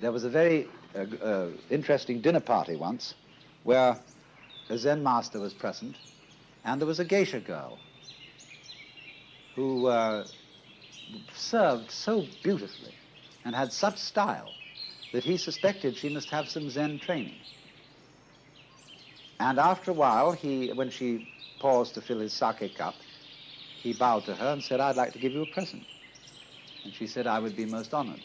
there was a very uh, uh, interesting dinner party once where a Zen master was present and there was a geisha girl who uh, served so beautifully and had such style that he suspected she must have some Zen training. And after a while, he, when she paused to fill his sake cup, he bowed to her and said, I'd like to give you a present. And she said, I would be most honored.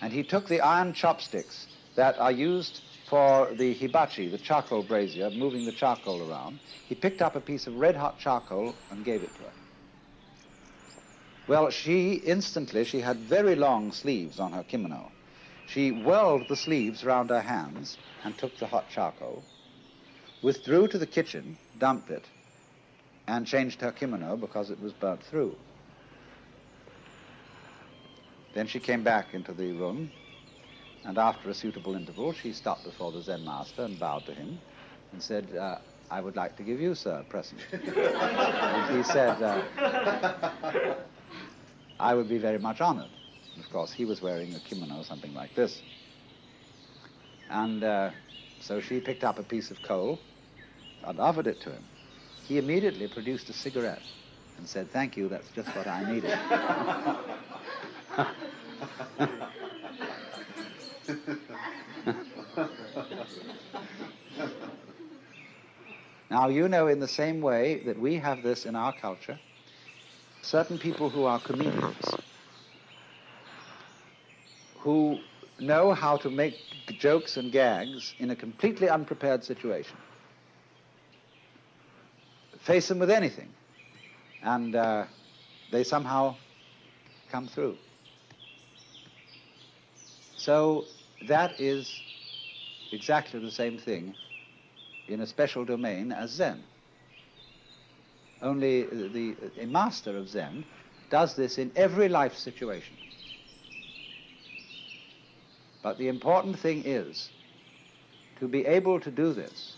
And he took the iron chopsticks that are used for the hibachi, the charcoal brazier, moving the charcoal around. He picked up a piece of red hot charcoal and gave it to her. Well, she instantly, she had very long sleeves on her kimono. She whirled the sleeves round her hands and took the hot charcoal, withdrew to the kitchen, dumped it, and changed her kimono because it was burnt through. Then she came back into the room, and after a suitable interval, she stopped before the Zen master and bowed to him and said, uh, I would like to give you, sir, a present. and he said, uh, I would be very much honored. Of course, he was wearing a kimono, or something like this. And uh, so she picked up a piece of coal and offered it to him. He immediately produced a cigarette and said, Thank you, that's just what I needed. now, you know, in the same way that we have this in our culture, certain people who are comedians, who know how to make jokes and gags in a completely unprepared situation. Face them with anything, and uh, they somehow come through. So that is exactly the same thing in a special domain as Zen. Only the, a master of Zen does this in every life situation. But the important thing is to be able to do this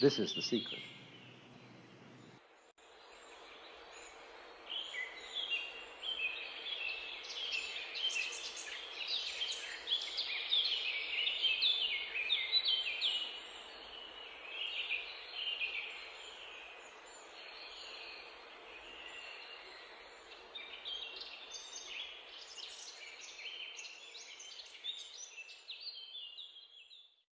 This is the secret.